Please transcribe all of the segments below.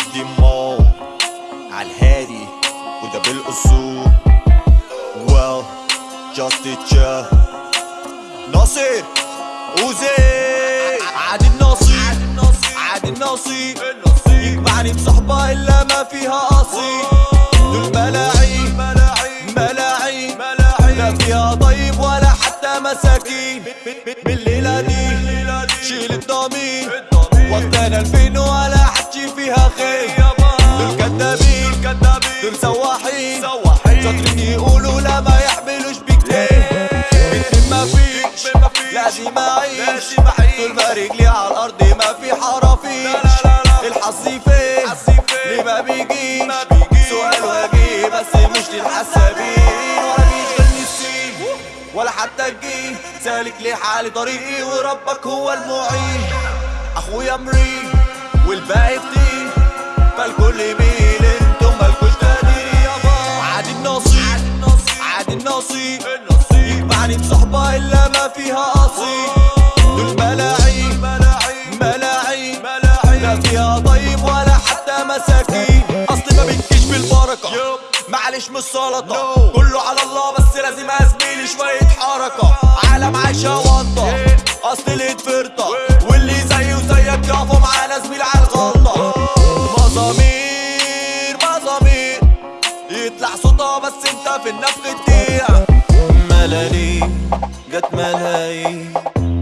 عندي مول عالهادي وده بالأصول. Well just a chill ناصر أوزي. عاد النصيب عاد النصيب يجمعني بصحبة إلا ما فيها اصيل دول ملاعين ملاعين. لا فيها طيب ولا حتى مساكين. بالليلة دي شيل الضمير. وقتنا الفين سواحين شاطرين يقولوا لا ما يحملوش بكتير ما فيش. لازم أعيش. طول ما رجلي على الأرض ما في حرافيش الحظ فين ليه ما بيجيش؟ سؤال واجي بس مش للحسابين. ولا بيشغلني السين ولا حتى الجين سالك لحالي طريقي وربك هو المعين. أخويا مريض. النصيب. يجمعني بصحبة إلا ما فيها قصيد. دول ملاعين ملاعين لا فيها طيب ولا حتى مساكين. اصل ما بتجيش بالبركة. معلش مش سلطة. كله على الله بس لازم أزميلي شوية حركة. عالم عايشة وانطة. أصل الإيد فرطة واللي زي وزيك يقفوا معانا زميل على الغلطة. مزامير مزامير يطلع صوتها بس انت في النفخ تضيع ملايين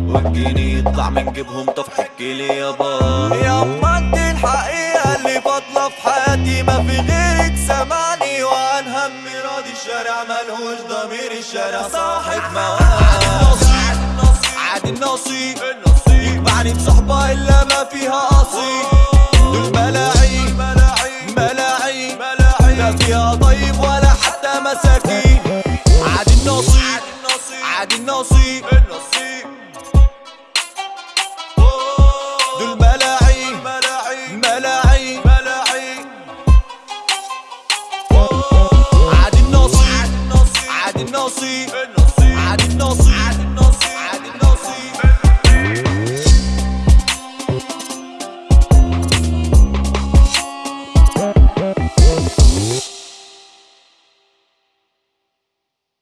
والجنيه يطلع من جيبهم طب حكي لي يابا ياما أنت الحقيقة اللي فاضلة في حياتي ما في غيرك. سامعني وعن هم راضي الشارع ملهوش ضمير الشارع. صاحب مواد عادي النصيب. يجمعني بصحبة إلا ما فيها قصيد دول ملاعين. ملاعين. لا فيها طيب ولا حتى مساكين. عادي النصيب. عادي النصيب دول